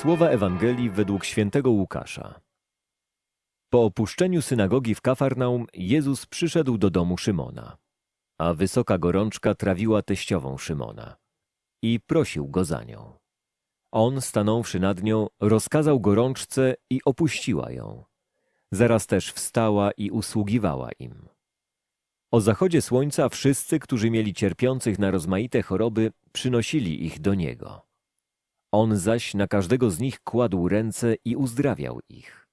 Słowa Ewangelii według świętego Łukasza. Po opuszczeniu synagogi w Kafarnaum Jezus przyszedł do domu Szymona, a wysoka gorączka trawiła teściową Szymona i prosił go za nią. On, stanąwszy nad nią, rozkazał gorączce i opuściła ją. Zaraz też wstała i usługiwała im. O zachodzie słońca wszyscy, którzy mieli cierpiących na rozmaite choroby, przynosili ich do niego. On zaś na każdego z nich kładł ręce i uzdrawiał ich.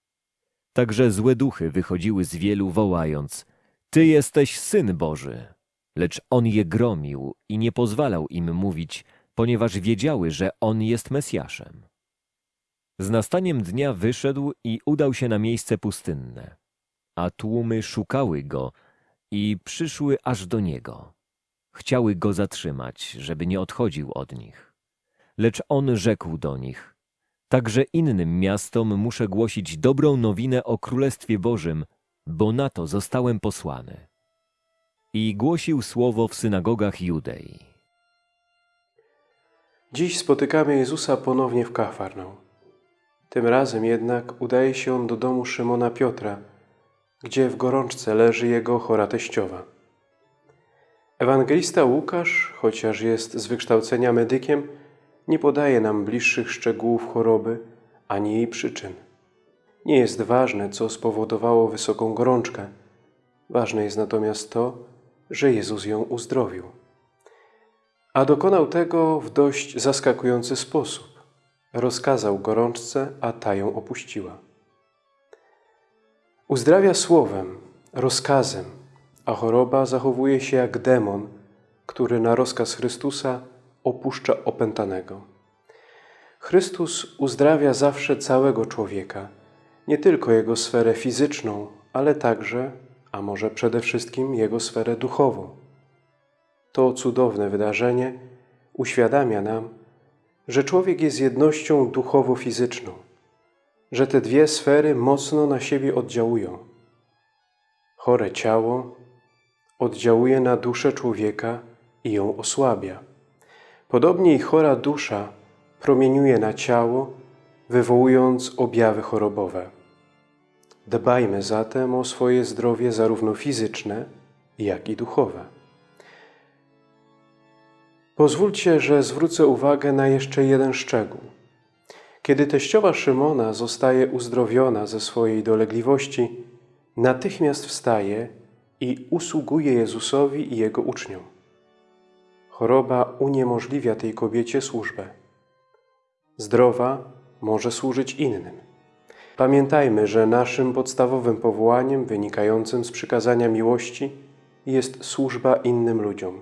Także złe duchy wychodziły z wielu, wołając: Ty jesteś syn Boży. Lecz on je gromił i nie pozwalał im mówić, ponieważ wiedziały, że on jest Mesjaszem. Z nastaniem dnia wyszedł i udał się na miejsce pustynne, a tłumy szukały go i przyszły aż do niego. Chciały go zatrzymać, żeby nie odchodził od nich. Lecz on rzekł do nich: Także innym miastom muszę głosić dobrą nowinę o Królestwie Bożym, bo na to zostałem posłany. I głosił słowo w synagogach Judei. Dziś spotykamy Jezusa ponownie w Kafarnaum. Tym razem jednak udaje się on do domu Szymona Piotra, gdzie w gorączce leży jego chora teściowa. Ewangelista Łukasz, chociaż jest z wykształcenia medykiem, nie podaje nam bliższych szczegółów choroby ani jej przyczyn. Nie jest ważne, co spowodowało wysoką gorączkę. Ważne jest natomiast to, że Jezus ją uzdrowił. A dokonał tego w dość zaskakujący sposób. Rozkazał gorączce, a ta ją opuściła. Uzdrawia słowem, rozkazem, a choroba zachowuje się jak demon, który na rozkaz Chrystusa opuszcza opętanego. Chrystus uzdrawia zawsze całego człowieka, nie tylko jego sferę fizyczną, ale także, a może przede wszystkim jego sferę duchową. To cudowne wydarzenie uświadamia nam, że człowiek jest jednością duchowo-fizyczną, że te dwie sfery mocno na siebie oddziałują. Chore ciało oddziałuje na duszę człowieka i ją osłabia. Podobnie i chora dusza promieniuje na ciało, wywołując objawy chorobowe. Dbajmy zatem o swoje zdrowie zarówno fizyczne, jak i duchowe. Pozwólcie, że zwrócę uwagę na jeszcze jeden szczegół. Kiedy teściowa Szymona zostaje uzdrowiona ze swojej dolegliwości, natychmiast wstaje i usługuje Jezusowi i Jego uczniom. Choroba uniemożliwia tej kobiecie służbę. Zdrowa może służyć innym. Pamiętajmy, że naszym podstawowym powołaniem wynikającym z przykazania miłości jest służba innym ludziom.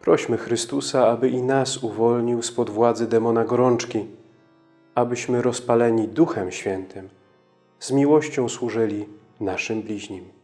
Prośmy Chrystusa, aby i nas uwolnił spod władzy demona gorączki, abyśmy rozpaleni Duchem Świętym z miłością służyli naszym bliźnim.